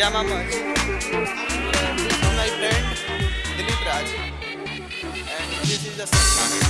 Diamamante. From my friend, de Raj. And this is the song.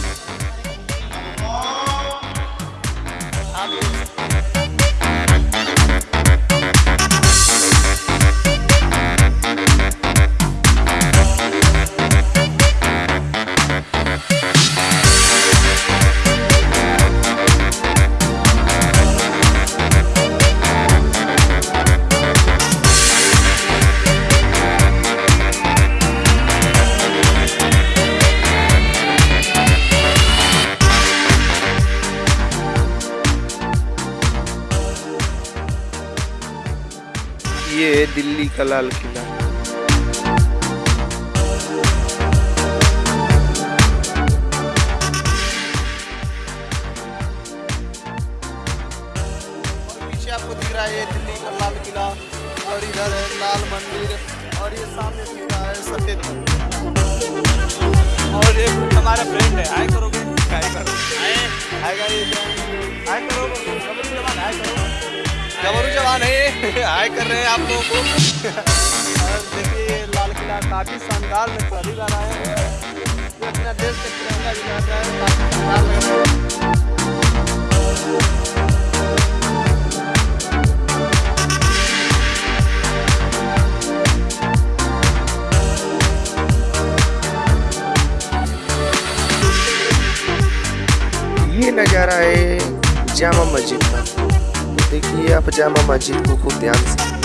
ये है दिल्ली का लाल किला। आपको दिख रहा है ये दिल्ली का लाल किला, और इधर है लाल मंदिर, और ये सामने दिख रहा है सफ़ेद और ये हमारा फ्रेंड है। हाय करोगे? हाय करो हाय हाय गाइस हाय करो गबरू जवान है। हाय कर रहे हैं आप लोगों। को देखिए ये लाल किला काफ़ी शानदार में पहली बार आए हैं। अपना देश का तिरंगा है। काफ़ी शानदार लग रहा है। ये नज़ारा है जामा मस्जिद का। देखिए आप जामा मस्जिद को खूब ध्यान से